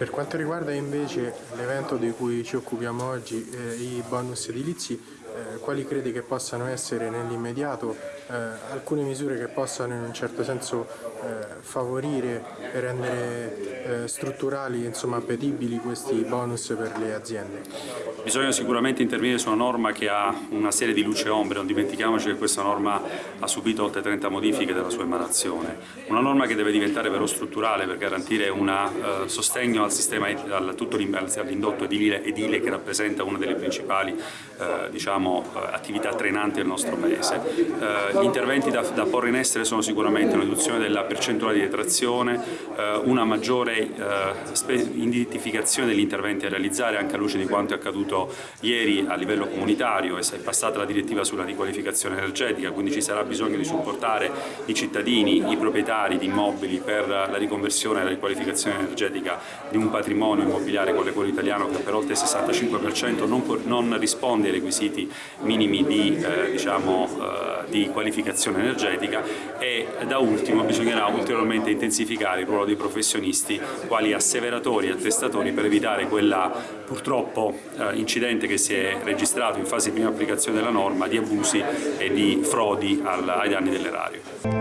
Per quanto riguarda invece l'evento di cui ci occupiamo oggi, eh, i bonus edilizi, eh, quali credi che possano essere nell'immediato eh, alcune misure che possano in un certo senso eh, favorire e rendere eh, strutturali, insomma appetibili questi bonus per le aziende? Bisogna sicuramente intervenire su una norma che ha una serie di luce e ombre, non dimentichiamoci che questa norma ha subito oltre 30 modifiche dalla sua emanazione. Una norma che deve diventare vero strutturale per garantire un uh, sostegno al sistema, al, tutto all'indotto edile, edile, che rappresenta una delle principali uh, diciamo, uh, attività trainanti del nostro Paese. gli interventi da, da, porre in essere sono sicuramente una riduzione della percentuale di detrazione, una maggiore identificazione degli interventi a realizzare anche a luce di quanto è accaduto ieri a livello comunitario e è passata la direttiva sulla riqualificazione energetica, quindi ci sarà bisogno di supportare i cittadini, i proprietari di immobili per la riconversione e la riqualificazione energetica di un patrimonio immobiliare quale quello italiano che per oltre il 65% non, non, risponde ai requisiti minimi di, eh, diciamo, eh, di qualificazione energetica e da ultimo bisognerà ulteriormente intensificare il ruolo dei professionisti quali asseveratori e attestatori per evitare quella purtroppo eh, incidente che si è registrato in fase di prima applicazione della norma di abusi e di frodi ai danni dell'erario.